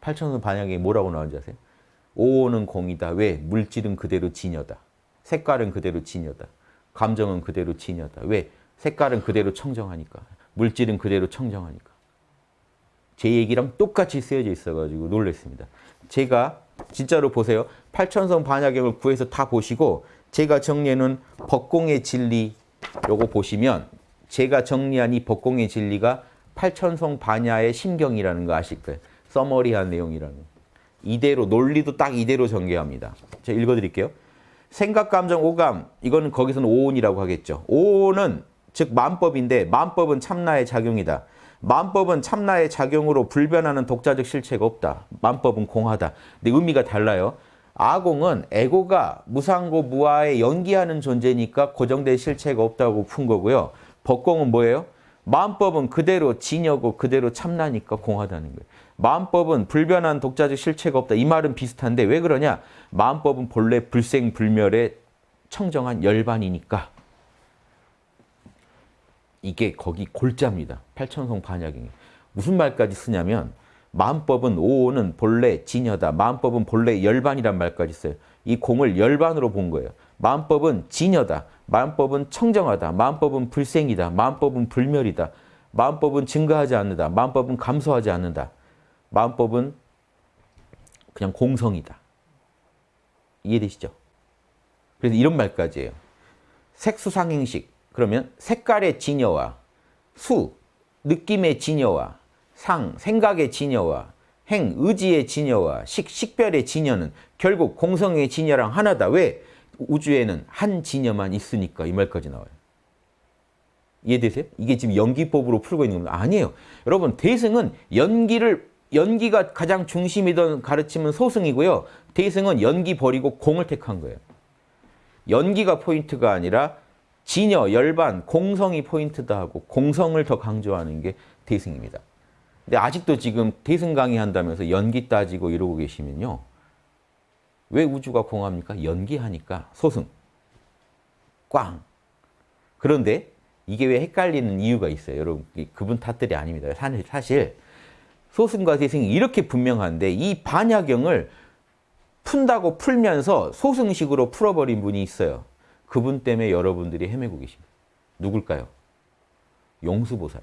팔천선 반야경에 뭐라고 나오는지 아세요? 오는 공이다. 왜? 물질은 그대로 진여다. 색깔은 그대로 진여다. 감정은 그대로 진여다. 왜? 색깔은 그대로 청정하니까. 물질은 그대로 청정하니까. 제 얘기랑 똑같이 쓰여져 있어가지고 놀랐습니다. 제가 진짜로 보세요. 팔천성 반야경을 구해서 다 보시고 제가 정리해놓은 법공의 진리 요거 보시면 제가 정리한 이 법공의 진리가 팔천성 반야의 심경이라는 거 아실 거예요. 서머리한 내용이라는 거. 이대로 논리도 딱 이대로 전개합니다. 제가 읽어드릴게요. 생각, 감정, 오감 이거는 거기서는 오온이라고 하겠죠. 오온은 즉 만법인데 만법은 참나의 작용이다. 만법은 참나의 작용으로 불변하는 독자적 실체가 없다. 만법은 공하다. 근데 의미가 달라요. 아공은 에고가 무상고 무아에 연기하는 존재니까 고정된 실체가 없다고 푼 거고요. 법공은 뭐예요? 마음법은 그대로 진여고 그대로 참나니까 공하다는 거예요. 마음법은 불변한 독자적 실체가 없다. 이 말은 비슷한데 왜 그러냐? 마음법은 본래 불생불멸의 청정한 열반이니까. 이게 거기 골자입니다. 팔천성 반야경이. 무슨 말까지 쓰냐면 마음법은 오는 본래 진여다. 마음법은 본래 열반이란 말까지 써요. 이 공을 열반으로 본 거예요. 마음법은 진여다. 마음법은 청정하다. 마음법은 불생이다. 마음법은 불멸이다. 마음법은 증가하지 않는다. 마음법은 감소하지 않는다. 마음법은 그냥 공성이다. 이해되시죠? 그래서 이런 말까지 해요. 색수상행식. 그러면 색깔의 진여와 수, 느낌의 진여와 상, 생각의 진여와 행, 의지의 진여와 식, 식별의 진여는 결국 공성의 진여랑 하나다. 왜? 우주에는 한 진여만 있으니까 이 말까지 나와요. 이해되세요? 이게 지금 연기법으로 풀고 있는 겁니다. 아니에요. 여러분 대승은 연기를 연기가 가장 중심이던 가르침은 소승이고요. 대승은 연기 버리고 공을 택한 거예요. 연기가 포인트가 아니라 진여, 열반, 공성이 포인트다 하고 공성을 더 강조하는 게 대승입니다. 근데 아직도 지금 대승 강의한다면서 연기 따지고 이러고 계시면요. 왜 우주가 공합니까? 연기하니까 소승, 꽝. 그런데 이게 왜 헷갈리는 이유가 있어요. 여러분 그분 탓들이 아닙니다. 사실 소승과 대승이 이렇게 분명한데 이 반야경을 푼다고 풀면서 소승식으로 풀어버린 분이 있어요. 그분 때문에 여러분들이 헤매고 계십니다. 누굴까요? 용수보살.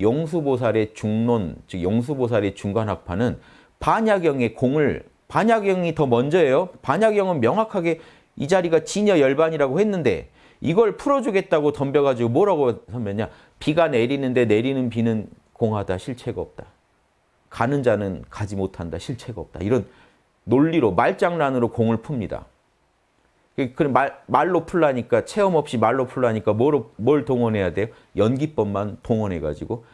용수보살의 중론, 즉 용수보살의 중간학파는 반야경의 공을 반야경이 더 먼저예요. 반야경은 명확하게 이 자리가 진여 열반이라고 했는데 이걸 풀어주겠다고 덤벼가지고 뭐라고 선배냐. 비가 내리는데 내리는 비는 공하다. 실체가 없다. 가는 자는 가지 못한다. 실체가 없다. 이런 논리로 말장난으로 공을 풉니다. 그 말, 말로 풀라니까 체험 없이 말로 풀라니까 뭘, 뭘 동원해야 돼요? 연기법만 동원해가지고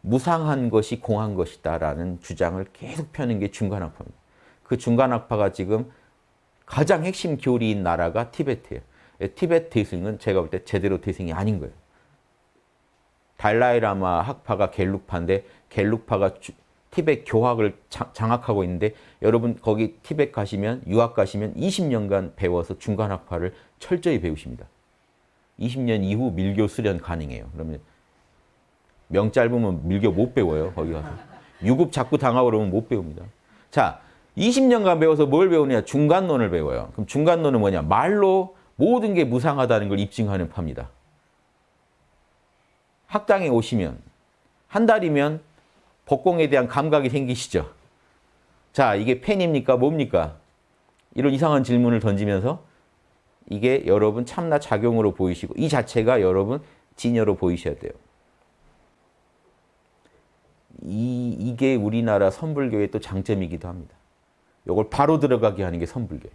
무상한 것이 공한 것이다라는 주장을 계속 펴는 게 중간학파입니다. 그 중간학파가 지금 가장 핵심 교리인 나라가 티베트예요. 예, 티베트 대승은 제가 볼 때 제대로 대승이 아닌 거예요. 달라이라마 학파가 갤룩파인데 갤룩파가 티벳 교학을 장악하고 있는데 여러분 거기 티벳 가시면 유학 가시면 20년간 배워서 중간학파를 철저히 배우십니다. 20년 이후 밀교 수련 가능해요. 그러면 명 짧으면 밀교 못 배워요. 거기 가서. 유급 자꾸 당하고 그러면 못 배웁니다. 자, 20년간 배워서 뭘 배우냐? 중간론을 배워요. 그럼 중간론은 뭐냐? 말로 모든 게 무상하다는 걸 입증하는 파입니다. 학당에 오시면 한 달이면 복공에 대한 감각이 생기시죠. 자, 이게 팬입니까? 뭡니까? 이런 이상한 질문을 던지면서 이게 여러분 참나 작용으로 보이시고 이 자체가 여러분 진여로 보이셔야 돼요. 이, 이게 우리나라 선불교의 또 장점이기도 합니다. 이걸 바로 들어가게 하는 게 선불교예요.